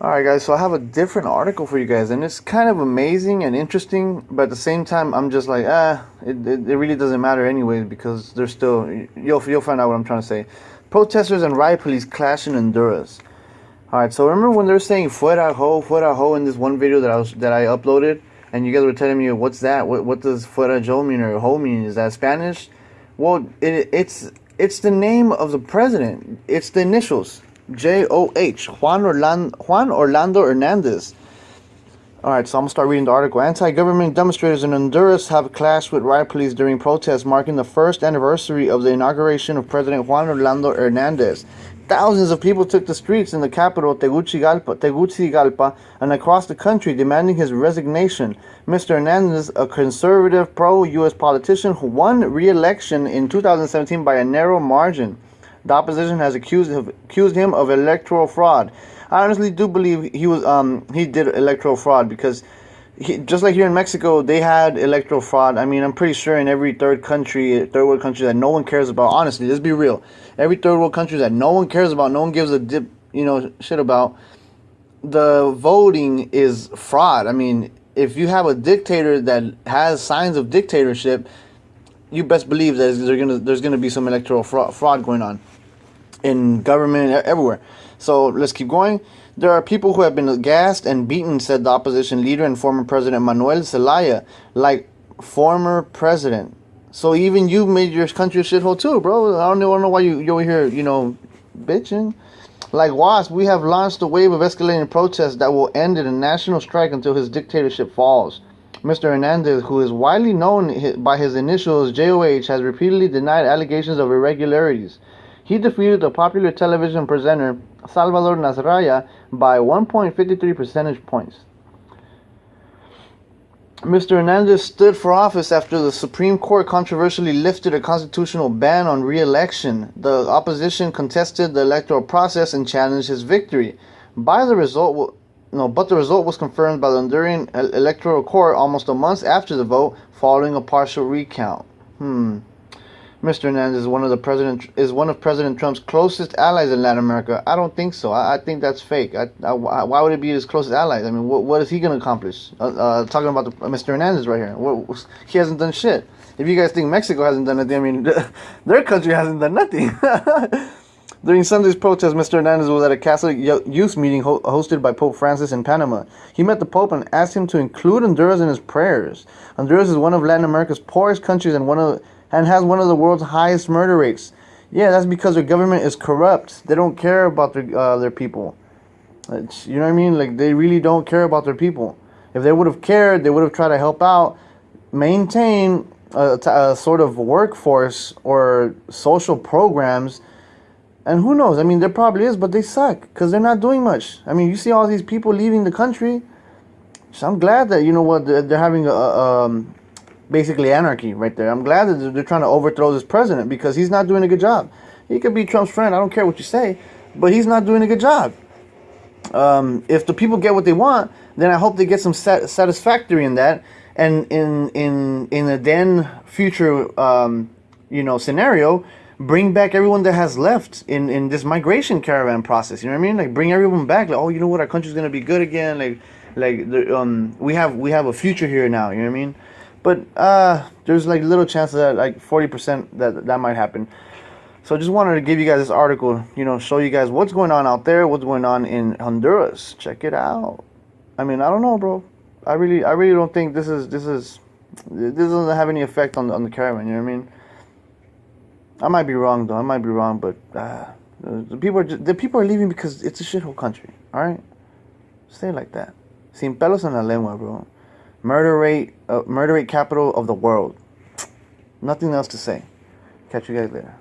Alright guys, so I have a different article for you guys and it's kind of amazing and interesting but at the same time I'm just like ah it, it, it really doesn't matter anyways because there's still you'll, you'll find out what I'm trying to say. Protesters and riot police clash in Honduras. Alright, so remember when they're saying fuera ho, fuera ho in this one video that I was that I uploaded and you guys were telling me what's that? What what does fuera jo mean or ho mean? Is that Spanish? Well, it, it's it's the name of the president. It's the initials. J O H Juan Orlando Juan Orlando Hernandez. All right, so I'm gonna start reading the article. Anti-government demonstrators in Honduras have clashed with riot police during protests marking the first anniversary of the inauguration of President Juan Orlando Hernandez. Thousands of people took the streets in the capital, Tegucigalpa, Tegucigalpa, and across the country demanding his resignation. Mr. Hernandez, a conservative pro-U.S. politician who won re-election in 2017 by a narrow margin. The opposition has accused accused him of electoral fraud. I honestly do believe he was um he did electoral fraud because just like here in Mexico, they had electoral fraud. I mean, I'm pretty sure in every third country, third world country that no one cares about. Honestly, let's be real. Every third world country that no one cares about, no one gives a dip, you know, shit about. The voting is fraud. I mean, if you have a dictator that has signs of dictatorship, you best believe that there's gonna there's gonna be some electoral fraud, fraud going on in government everywhere. So let's keep going. There are people who have been gassed and beaten, said the opposition leader and former president Manuel Zelaya, like former president. So even you made your country a shithole too, bro. I don't know why you you over here, you know, bitching. Like WASP, we have launched a wave of escalating protests that will end in a national strike until his dictatorship falls. Mr. Hernandez, who is widely known by his initials JOH, has repeatedly denied allegations of irregularities. He defeated the popular television presenter Salvador Nasralla by 1.53 percentage points. Mr. Hernandez stood for office after the Supreme Court controversially lifted a constitutional ban on re-election. The opposition contested the electoral process and challenged his victory. By the result, no, but the result was confirmed by the Honduran Electoral Court almost a month after the vote, following a partial recount. Hmm. Mr. Hernandez is one of the president is one of President Trump's closest allies in Latin America. I don't think so. I, I think that's fake. I, I, why would it be his closest allies? I mean, what, what is he going to accomplish? Uh, uh, talking about the, uh, Mr. Hernandez right here. What, he hasn't done shit. If you guys think Mexico hasn't done anything, I mean, their country hasn't done nothing. During Sunday's protest, Mr. Hernandez was at a Catholic youth meeting ho hosted by Pope Francis in Panama. He met the Pope and asked him to include Honduras in his prayers. Honduras is one of Latin America's poorest countries and one of and has one of the world's highest murder rates. Yeah, that's because their government is corrupt. They don't care about their uh, their people. It's, you know what I mean? Like they really don't care about their people. If they would have cared, they would have tried to help out, maintain a, a sort of workforce or social programs. And who knows? I mean, there probably is, but they suck because they're not doing much. I mean, you see all these people leaving the country. So I'm glad that you know what they're, they're having a, um, basically anarchy right there. I'm glad that they're trying to overthrow this president because he's not doing a good job. He could be Trump's friend. I don't care what you say, but he's not doing a good job. Um, if the people get what they want, then I hope they get some sat- satisfactory in that. And in in in a then future, um, you know, scenario, bring back everyone that has left in in this migration caravan process. You know what I mean? Like bring everyone back. Like, oh, you know what? Our country's gonna be good again. Like like the, um, we have we have a future here now. You know what I mean? But uh, there's like little chance that like 40% that that might happen. So I just wanted to give you guys this article, you know, show you guys what's going on out there, what's going on in Honduras. Check it out. I mean, I don't know, bro. I really, I really don't think this is, this is, this doesn't have any effect on the, on the caravan. You know what I mean? I might be wrong though. I might be wrong, but uh, the people are just, the people are leaving because it's a shithole country. All right, stay like that. Sin pelos en la lengua, bro murder rate, uh, murder rate capital of the world. Nothing else to say. Catch you guys later.